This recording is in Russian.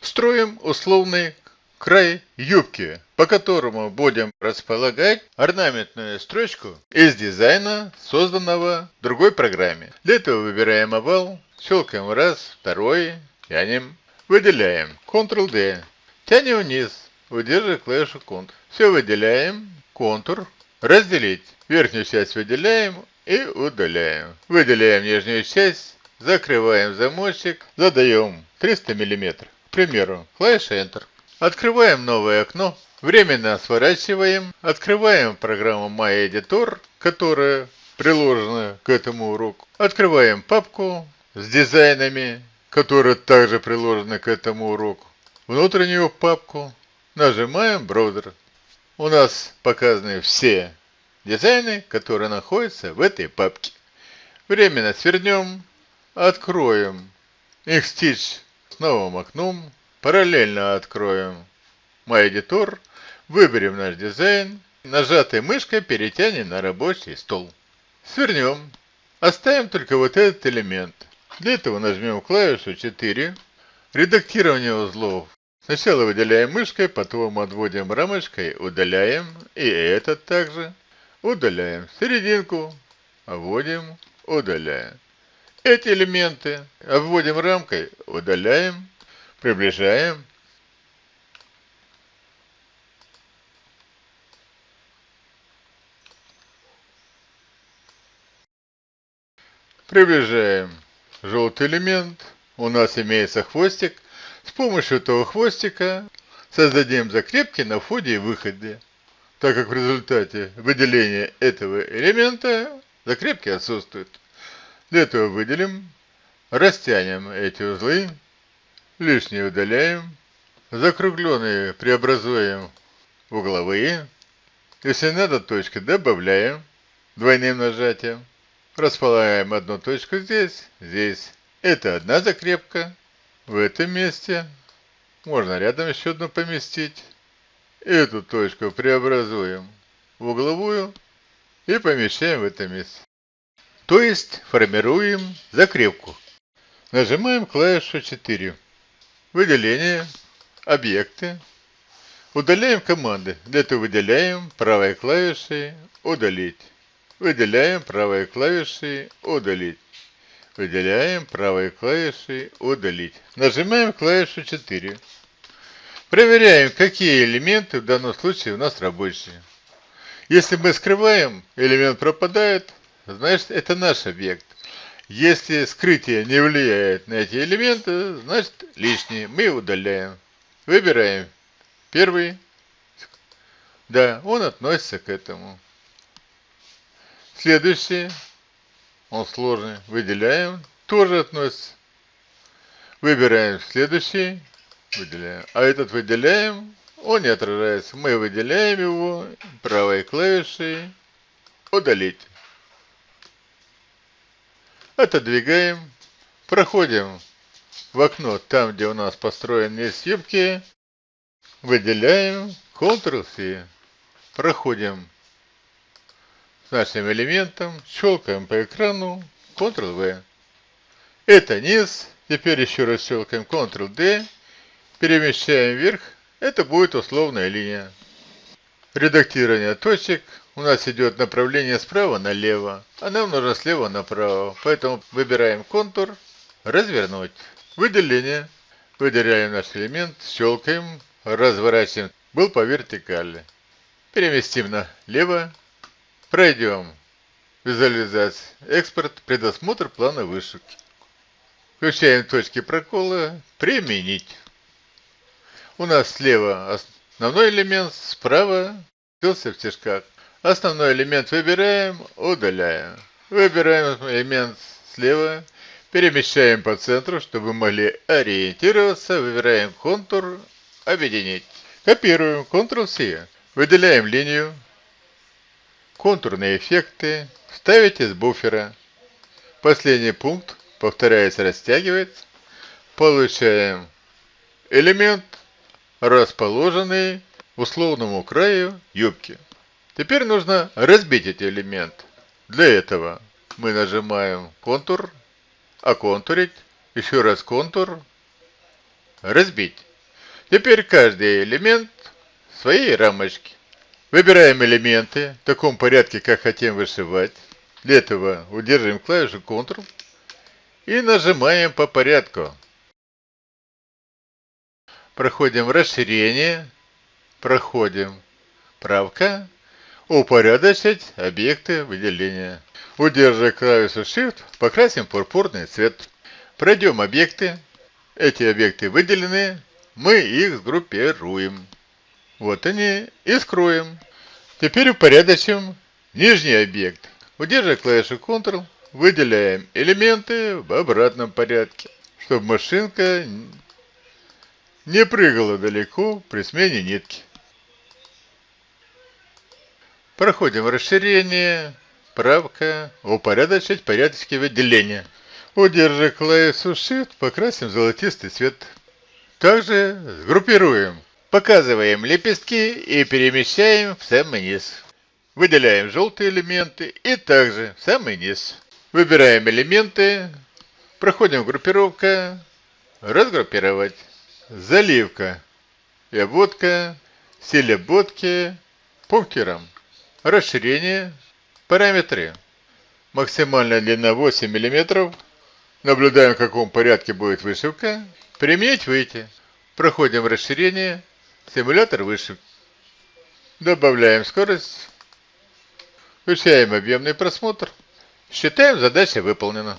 Строим условный край юбки, по которому будем располагать орнаментную строчку из дизайна, созданного в другой программе. Для этого выбираем овал, щелкаем раз, второй, тянем, выделяем, Ctrl-D, тянем вниз, удерживая клавишу Ctrl. Все выделяем, контур, разделить. Верхнюю часть выделяем и удаляем. Выделяем нижнюю часть, закрываем замочек, задаем 300 мм. К примеру, клавиша Enter. Открываем новое окно, временно сворачиваем, открываем программу MyEditor, которая приложена к этому уроку. Открываем папку с дизайнами, которая также приложена к этому уроку. Внутреннюю папку нажимаем браузер. У нас показаны все дизайны, которые находятся в этой папке. Временно свернем, откроем Xstitch с новым окном, Параллельно откроем MyEditor, выберем наш дизайн, нажатой мышкой перетянем на рабочий стол. Свернем. Оставим только вот этот элемент. Для этого нажмем клавишу 4. Редактирование узлов. Сначала выделяем мышкой, потом отводим рамочкой, удаляем. И этот также. Удаляем. Серединку. Обводим, удаляем. Эти элементы обводим рамкой, удаляем. Приближаем. Приближаем желтый элемент. У нас имеется хвостик. С помощью этого хвостика создадим закрепки на входе и выходе. Так как в результате выделения этого элемента закрепки отсутствуют. Для этого выделим, растянем эти узлы Лишнее удаляем. Закругленные преобразуем в угловые. Если надо, точки добавляем двойным нажатием. Располагаем одну точку здесь, здесь. Это одна закрепка. В этом месте можно рядом еще одну поместить. Эту точку преобразуем в угловую и помещаем в это месте. То есть формируем закрепку. Нажимаем клавишу 4. Выделение, объекты. Удаляем команды. Для этого выделяем правой клавишей «Удалить». Выделяем правой клавишей «Удалить». Выделяем правой клавишей «Удалить». Нажимаем клавишу 4. Проверяем, какие элементы в данном случае у нас рабочие. Если мы скрываем, элемент пропадает, значит это наш объект. Если скрытие не влияет на эти элементы, значит лишние. Мы удаляем. Выбираем первый. Да, он относится к этому. Следующий. Он сложный. Выделяем. Тоже относится. Выбираем следующий. Выделяем. А этот выделяем. Он не отражается. Мы выделяем его правой клавишей. Удалить. Отодвигаем. Проходим в окно, там, где у нас построены съемки. Выделяем. Ctrl-C. Проходим с нашим элементом. Щелкаем по экрану. Ctrl-V. Это низ. Теперь еще раз щелкаем Ctrl-D. Перемещаем вверх. Это будет условная линия. Редактирование точек у нас идет направление справа налево, а нам нужно слева направо. Поэтому выбираем контур, развернуть. Выделение. Выделяем наш элемент, щелкаем, разворачиваем. Был по вертикали. Переместим налево. Пройдем. Визуализация. Экспорт. Предосмотр плана вышивки. Включаем точки прокола. Применить. У нас слева основной элемент, справа скрылся в стежках. Основной элемент выбираем, удаляем. Выбираем элемент слева, перемещаем по центру, чтобы могли ориентироваться. Выбираем контур, объединить. Копируем, Ctrl-C. Выделяем линию, контурные эффекты, ставить из буфера. Последний пункт, повторяется, растягивается. Получаем элемент, расположенный условному краю юбки. Теперь нужно разбить эти элементы. Для этого мы нажимаем контур, оконтурить, еще раз контур, разбить. Теперь каждый элемент своей рамочке. Выбираем элементы в таком порядке, как хотим вышивать. Для этого удерживаем клавишу Ctrl и нажимаем по порядку. Проходим расширение, проходим правка, упорядочить объекты выделения. Удерживая клавишу Shift, покрасим пурпурный цвет. Пройдем объекты. Эти объекты выделены, мы их сгруппируем. Вот они и скроем. Теперь упорядочим нижний объект. Удерживая клавишу Ctrl, выделяем элементы в обратном порядке, чтобы машинка не прыгала далеко при смене нитки. Проходим расширение, правка, упорядочить порядочки выделения. Удерживая клавишу Shift, покрасим золотистый цвет. Также сгруппируем. Показываем лепестки и перемещаем в самый низ. Выделяем желтые элементы и также в самый низ. Выбираем элементы, проходим группировка, разгруппировать, заливка и обводка, стиль обводки, пунктиром, расширение, параметры. Максимальная длина 8 мм. Наблюдаем, в каком порядке будет вышивка. Применить выйти. Проходим расширение, симулятор вышивки. Добавляем скорость. Включаем объемный просмотр. Считаем, задача выполнена.